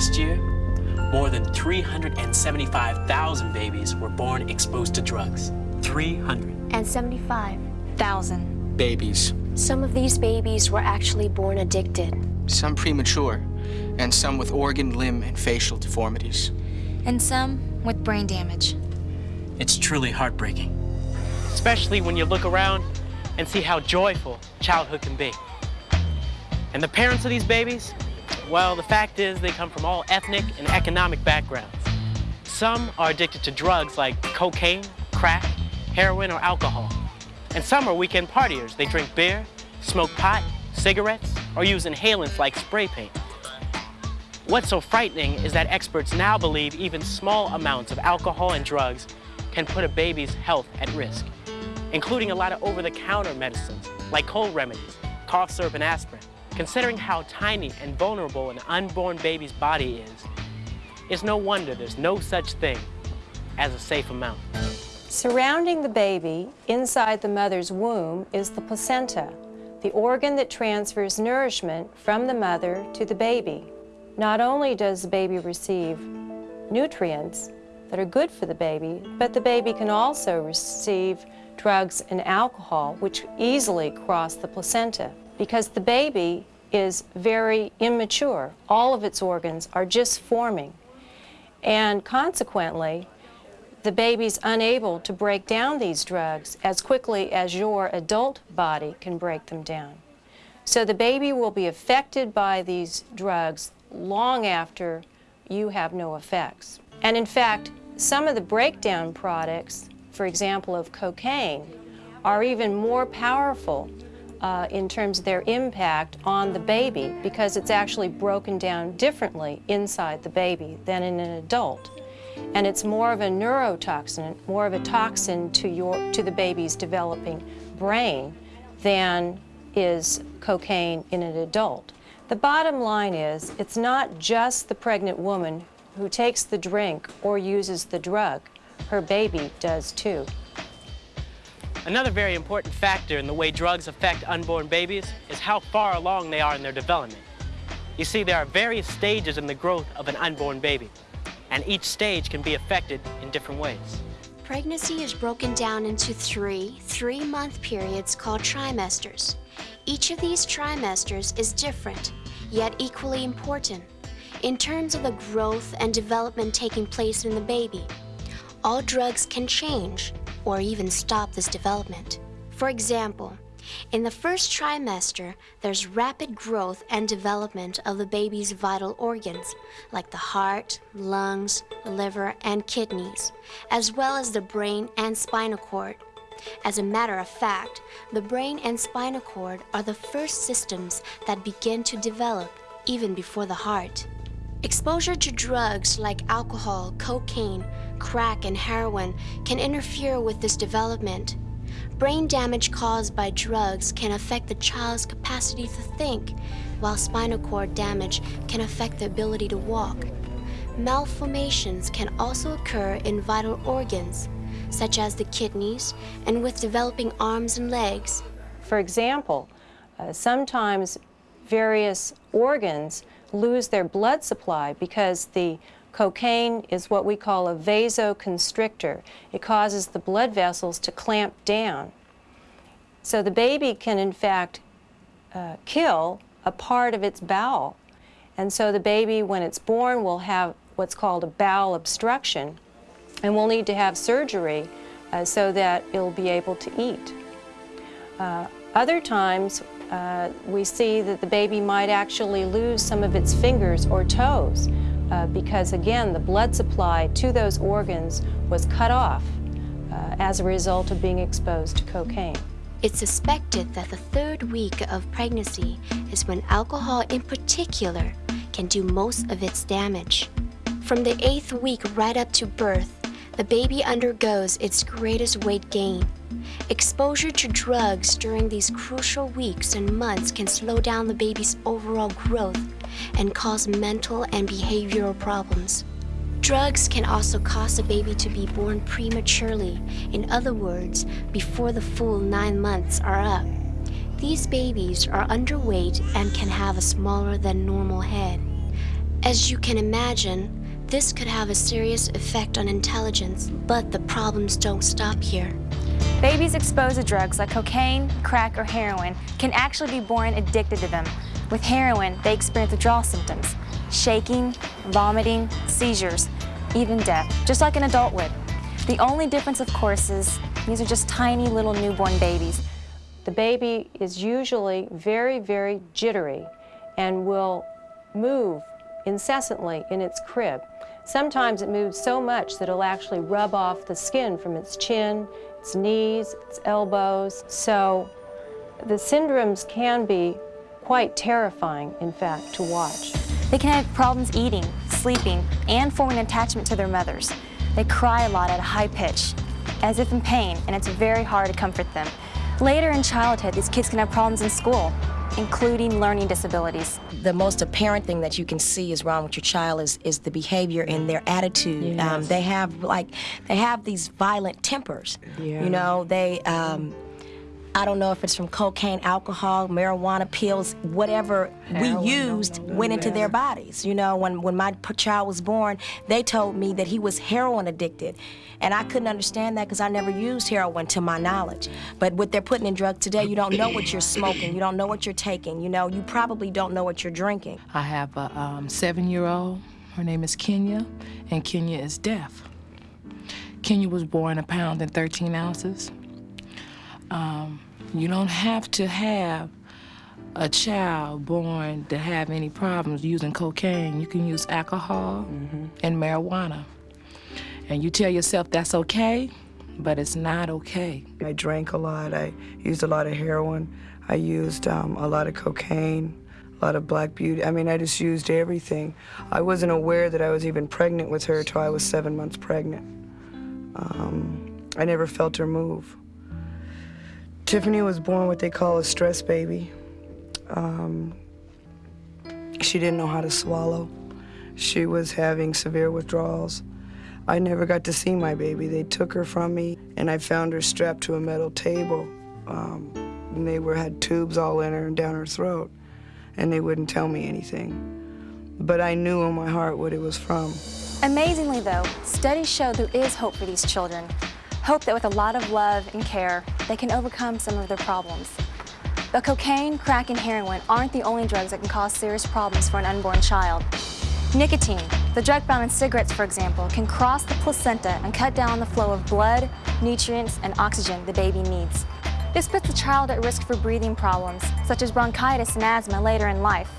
Last year, more than 375,000 babies were born exposed to drugs. 375,000 babies. Some of these babies were actually born addicted. Some premature, and some with organ, limb, and facial deformities. And some with brain damage. It's truly heartbreaking. Especially when you look around and see how joyful childhood can be. And the parents of these babies, well, the fact is they come from all ethnic and economic backgrounds. Some are addicted to drugs like cocaine, crack, heroin, or alcohol. And some are weekend partiers. They drink beer, smoke pot, cigarettes, or use inhalants like spray paint. What's so frightening is that experts now believe even small amounts of alcohol and drugs can put a baby's health at risk, including a lot of over-the-counter medicines like cold remedies, cough syrup, and aspirin. Considering how tiny and vulnerable an unborn baby's body is, it's no wonder there's no such thing as a safe amount. Surrounding the baby inside the mother's womb is the placenta, the organ that transfers nourishment from the mother to the baby. Not only does the baby receive nutrients that are good for the baby, but the baby can also receive drugs and alcohol, which easily cross the placenta. Because the baby is very immature. All of its organs are just forming. And consequently, the baby's unable to break down these drugs as quickly as your adult body can break them down. So the baby will be affected by these drugs long after you have no effects. And in fact, some of the breakdown products, for example of cocaine, are even more powerful uh, in terms of their impact on the baby because it's actually broken down differently inside the baby than in an adult. And it's more of a neurotoxin, more of a toxin to, your, to the baby's developing brain than is cocaine in an adult. The bottom line is, it's not just the pregnant woman who takes the drink or uses the drug. Her baby does too. Another very important factor in the way drugs affect unborn babies is how far along they are in their development. You see, there are various stages in the growth of an unborn baby, and each stage can be affected in different ways. Pregnancy is broken down into three three-month periods called trimesters. Each of these trimesters is different, yet equally important, in terms of the growth and development taking place in the baby. All drugs can change, or even stop this development. For example, in the first trimester, there's rapid growth and development of the baby's vital organs, like the heart, lungs, liver, and kidneys, as well as the brain and spinal cord. As a matter of fact, the brain and spinal cord are the first systems that begin to develop even before the heart. Exposure to drugs like alcohol, cocaine, crack, and heroin can interfere with this development. Brain damage caused by drugs can affect the child's capacity to think, while spinal cord damage can affect the ability to walk. Malformations can also occur in vital organs, such as the kidneys, and with developing arms and legs. For example, uh, sometimes various organs lose their blood supply because the Cocaine is what we call a vasoconstrictor. It causes the blood vessels to clamp down. So the baby can, in fact, uh, kill a part of its bowel. And so the baby, when it's born, will have what's called a bowel obstruction and will need to have surgery uh, so that it'll be able to eat. Uh, other times, uh, we see that the baby might actually lose some of its fingers or toes uh, because again, the blood supply to those organs was cut off uh, as a result of being exposed to cocaine. It's suspected that the third week of pregnancy is when alcohol in particular can do most of its damage. From the eighth week right up to birth, the baby undergoes its greatest weight gain. Exposure to drugs during these crucial weeks and months can slow down the baby's overall growth and cause mental and behavioral problems. Drugs can also cause a baby to be born prematurely, in other words, before the full nine months are up. These babies are underweight and can have a smaller than normal head. As you can imagine, this could have a serious effect on intelligence, but the problems don't stop here. Babies exposed to drugs like cocaine, crack, or heroin can actually be born addicted to them. With heroin, they experience withdrawal symptoms, shaking, vomiting, seizures, even death, just like an adult would. The only difference, of course, is these are just tiny little newborn babies. The baby is usually very, very jittery and will move incessantly in its crib. Sometimes it moves so much that it'll actually rub off the skin from its chin, its knees, its elbows. So the syndromes can be quite terrifying, in fact, to watch. They can have problems eating, sleeping, and forming attachment to their mothers. They cry a lot at a high pitch, as if in pain, and it's very hard to comfort them. Later in childhood, these kids can have problems in school, including learning disabilities. the most apparent thing that you can see is wrong with your child is, is the behavior and their attitude. Um, they have like they have these violent tempers. You know, they um, I don't know if it's from cocaine, alcohol, marijuana pills, whatever we used went into their bodies. You know, when when my child was born, they told me that he was heroin addicted. And I couldn't understand that because I never used heroin to my knowledge. But what they're putting in drugs today, you don't know what you're smoking, you don't know what you're taking, you know, you probably don't know what you're drinking. I have a um, seven-year-old. Her name is Kenya, and Kenya is deaf. Kenya was born a pound and 13 ounces. Um, you don't have to have a child born to have any problems using cocaine. You can use alcohol and marijuana. And you tell yourself that's okay, but it's not okay. I drank a lot. I used a lot of heroin. I used um, a lot of cocaine, a lot of black beauty. I mean, I just used everything. I wasn't aware that I was even pregnant with her till I was seven months pregnant. Um, I never felt her move. Tiffany was born what they call a stress baby. Um, she didn't know how to swallow. She was having severe withdrawals. I never got to see my baby. They took her from me, and I found her strapped to a metal table. Um, and they were had tubes all in her and down her throat, and they wouldn't tell me anything. But I knew in my heart what it was from. Amazingly, though, studies show there is hope for these children. Hope that with a lot of love and care, they can overcome some of their problems. But cocaine, crack, and heroin aren't the only drugs that can cause serious problems for an unborn child. Nicotine, the drug found in cigarettes, for example, can cross the placenta and cut down the flow of blood, nutrients, and oxygen the baby needs. This puts the child at risk for breathing problems, such as bronchitis and asthma later in life.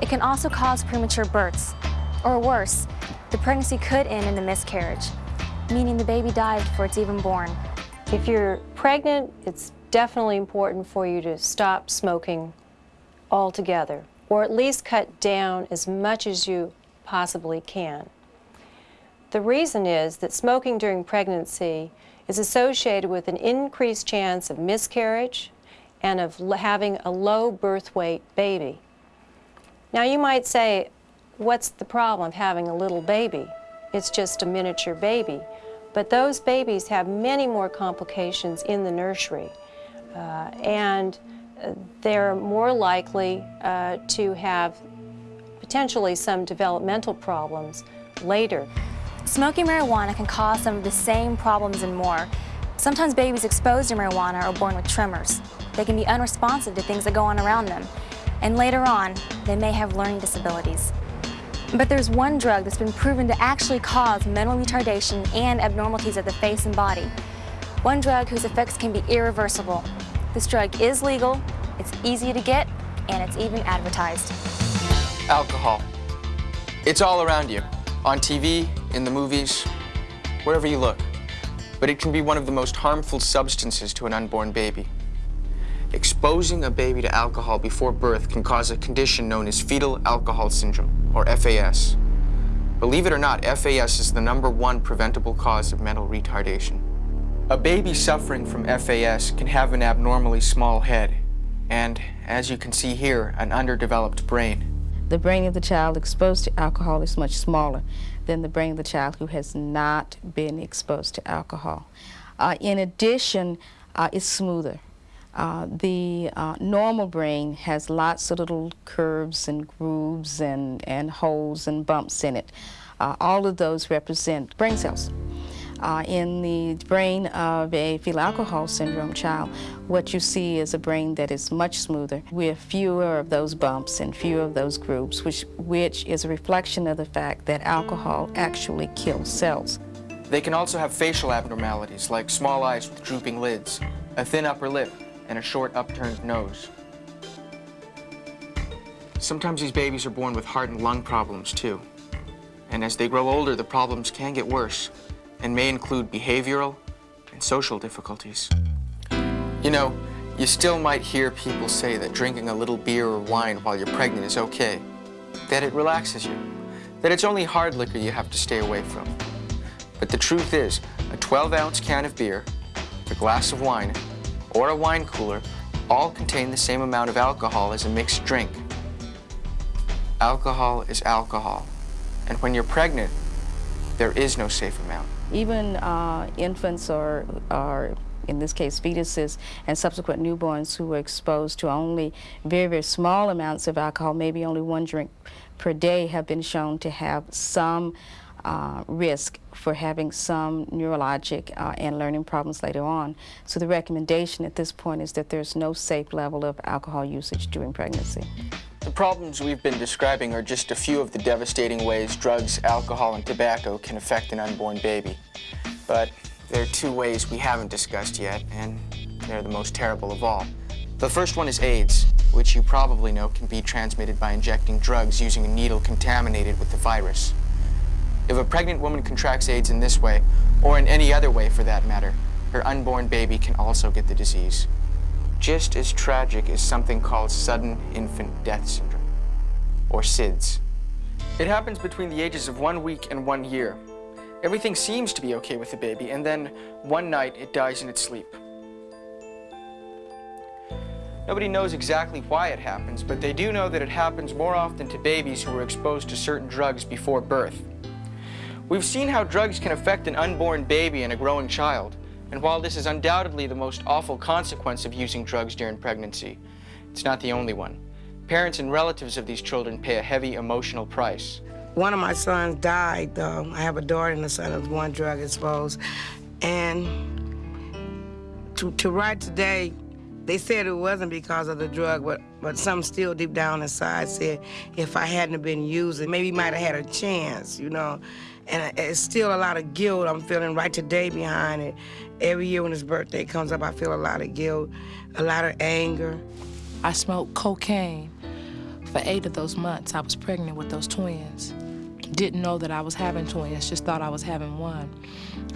It can also cause premature births. Or worse, the pregnancy could end in a miscarriage, meaning the baby dies before it's even born. If you're pregnant, it's definitely important for you to stop smoking altogether, or at least cut down as much as you possibly can. The reason is that smoking during pregnancy is associated with an increased chance of miscarriage and of having a low birth weight baby. Now you might say, what's the problem of having a little baby? It's just a miniature baby. But those babies have many more complications in the nursery. Uh, and uh, they're more likely uh, to have potentially some developmental problems later. Smoking marijuana can cause some of the same problems and more. Sometimes babies exposed to marijuana are born with tremors. They can be unresponsive to things that go on around them. And later on, they may have learning disabilities. But there's one drug that's been proven to actually cause mental retardation and abnormalities of the face and body. One drug whose effects can be irreversible. This drug is legal, it's easy to get, and it's even advertised. Alcohol. It's all around you, on TV, in the movies, wherever you look. But it can be one of the most harmful substances to an unborn baby. Exposing a baby to alcohol before birth can cause a condition known as fetal alcohol syndrome, or FAS. Believe it or not, FAS is the number one preventable cause of mental retardation. A baby suffering from FAS can have an abnormally small head, and, as you can see here, an underdeveloped brain. The brain of the child exposed to alcohol is much smaller than the brain of the child who has not been exposed to alcohol. Uh, in addition, uh, it's smoother. Uh, the uh, normal brain has lots of little curves and grooves and, and holes and bumps in it. Uh, all of those represent brain cells. Uh, in the brain of a fetal alcohol syndrome child, what you see is a brain that is much smoother with fewer of those bumps and fewer of those grooves, which, which is a reflection of the fact that alcohol actually kills cells. They can also have facial abnormalities like small eyes with drooping lids, a thin upper lip, and a short upturned nose. Sometimes these babies are born with heart and lung problems too. And as they grow older, the problems can get worse and may include behavioral and social difficulties. You know, you still might hear people say that drinking a little beer or wine while you're pregnant is okay, that it relaxes you, that it's only hard liquor you have to stay away from. But the truth is, a 12-ounce can of beer, a glass of wine, or a wine cooler all contain the same amount of alcohol as a mixed drink. Alcohol is alcohol. And when you're pregnant, there is no safe amount. Even uh, infants or, or, in this case, fetuses and subsequent newborns who were exposed to only very, very small amounts of alcohol, maybe only one drink per day, have been shown to have some uh, risk for having some neurologic uh, and learning problems later on. So the recommendation at this point is that there's no safe level of alcohol usage during pregnancy. The problems we've been describing are just a few of the devastating ways drugs, alcohol, and tobacco can affect an unborn baby. But there are two ways we haven't discussed yet, and they're the most terrible of all. The first one is AIDS, which you probably know can be transmitted by injecting drugs using a needle contaminated with the virus. If a pregnant woman contracts AIDS in this way, or in any other way for that matter, her unborn baby can also get the disease just as tragic is something called sudden infant death syndrome, or SIDS. It happens between the ages of one week and one year. Everything seems to be okay with the baby, and then one night it dies in its sleep. Nobody knows exactly why it happens, but they do know that it happens more often to babies who were exposed to certain drugs before birth. We've seen how drugs can affect an unborn baby and a growing child. And while this is undoubtedly the most awful consequence of using drugs during pregnancy, it's not the only one. Parents and relatives of these children pay a heavy emotional price. One of my sons died, though. I have a daughter and a son who's one drug exposed. And to, to right today, they said it wasn't because of the drug, but, but some still deep down inside said if I hadn't been using, maybe might have had a chance, you know. And it's still a lot of guilt I'm feeling right today behind it. Every year when his birthday comes up, I feel a lot of guilt, a lot of anger. I smoked cocaine for eight of those months. I was pregnant with those twins. Didn't know that I was having twins, just thought I was having one.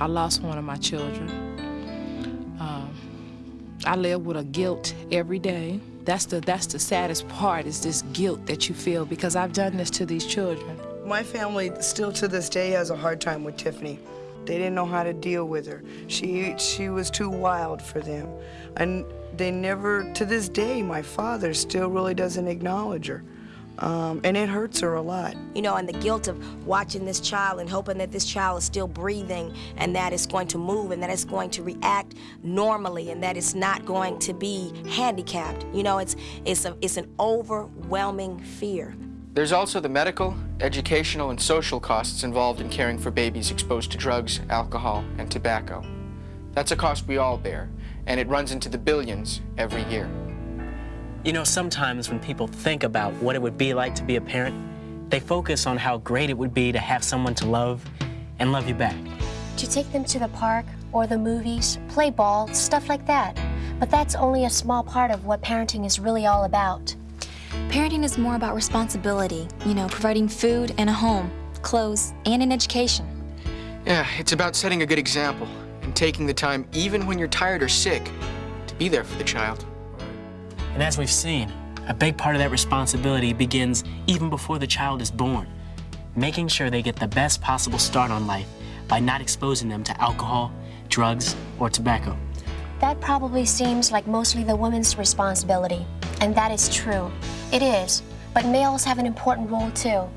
I lost one of my children. Um, I live with a guilt every day. That's the, that's the saddest part, is this guilt that you feel because I've done this to these children. My family still to this day has a hard time with Tiffany. They didn't know how to deal with her. She, she was too wild for them. And they never, to this day, my father still really doesn't acknowledge her. Um, and it hurts her a lot. You know, and the guilt of watching this child and hoping that this child is still breathing and that it's going to move and that it's going to react normally and that it's not going to be handicapped. You know, it's, it's, a, it's an overwhelming fear. There's also the medical, educational, and social costs involved in caring for babies exposed to drugs, alcohol, and tobacco. That's a cost we all bear, and it runs into the billions every year. You know, sometimes when people think about what it would be like to be a parent, they focus on how great it would be to have someone to love and love you back. To take them to the park or the movies, play ball, stuff like that. But that's only a small part of what parenting is really all about. Parenting is more about responsibility, you know, providing food and a home, clothes, and an education. Yeah, it's about setting a good example and taking the time, even when you're tired or sick, to be there for the child. And as we've seen, a big part of that responsibility begins even before the child is born, making sure they get the best possible start on life by not exposing them to alcohol, drugs, or tobacco. That probably seems like mostly the woman's responsibility, and that is true. It is, but males have an important role too.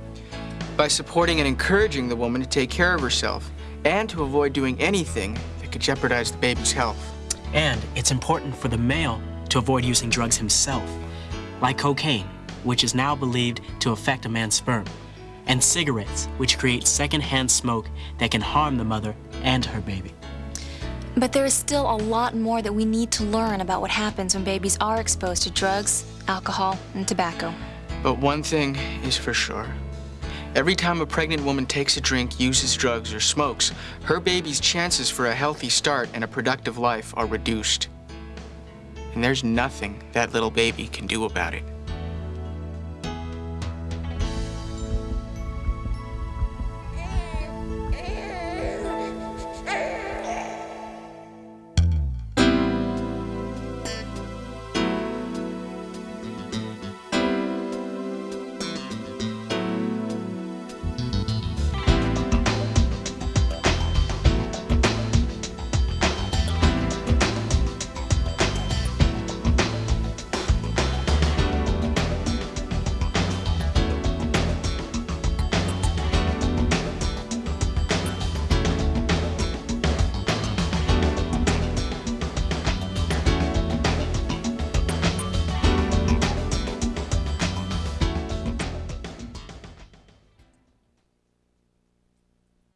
By supporting and encouraging the woman to take care of herself and to avoid doing anything that could jeopardize the baby's health. And it's important for the male to avoid using drugs himself, like cocaine, which is now believed to affect a man's sperm, and cigarettes, which create secondhand smoke that can harm the mother and her baby. But there is still a lot more that we need to learn about what happens when babies are exposed to drugs, alcohol, and tobacco. But one thing is for sure. Every time a pregnant woman takes a drink, uses drugs, or smokes, her baby's chances for a healthy start and a productive life are reduced. And there's nothing that little baby can do about it.